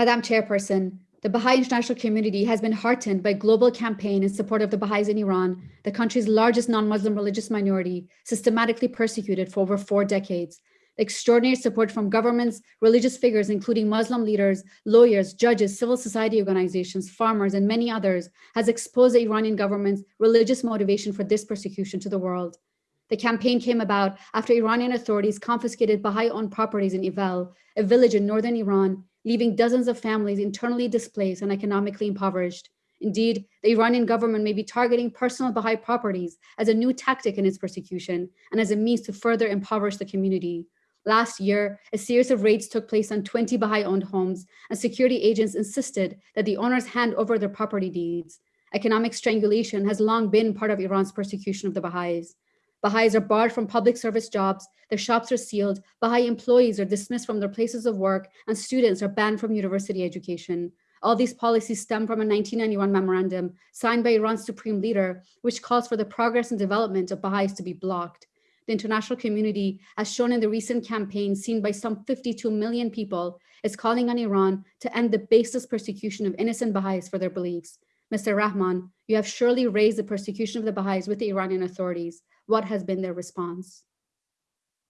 Madam Chairperson, the Baha'i international community has been heartened by global campaign in support of the Baha'is in Iran, the country's largest non-Muslim religious minority, systematically persecuted for over four decades. Extraordinary support from governments, religious figures, including Muslim leaders, lawyers, judges, civil society organizations, farmers, and many others, has exposed the Iranian government's religious motivation for this persecution to the world. The campaign came about after Iranian authorities confiscated Baha'i-owned properties in Ivel, a village in northern Iran, leaving dozens of families internally displaced and economically impoverished. Indeed, the Iranian government may be targeting personal Baha'i properties as a new tactic in its persecution and as a means to further impoverish the community. Last year, a series of raids took place on 20 Baha'i-owned homes, and security agents insisted that the owners hand over their property deeds. Economic strangulation has long been part of Iran's persecution of the Baha'is. Baha'is are barred from public service jobs, their shops are sealed, Baha'i employees are dismissed from their places of work, and students are banned from university education. All these policies stem from a 1991 memorandum signed by Iran's supreme leader, which calls for the progress and development of Baha'is to be blocked. The international community, as shown in the recent campaign seen by some 52 million people, is calling on Iran to end the baseless persecution of innocent Baha'is for their beliefs. Mr. Rehman, you have surely raised the persecution of the Baha'is with the Iranian authorities. What has been their response?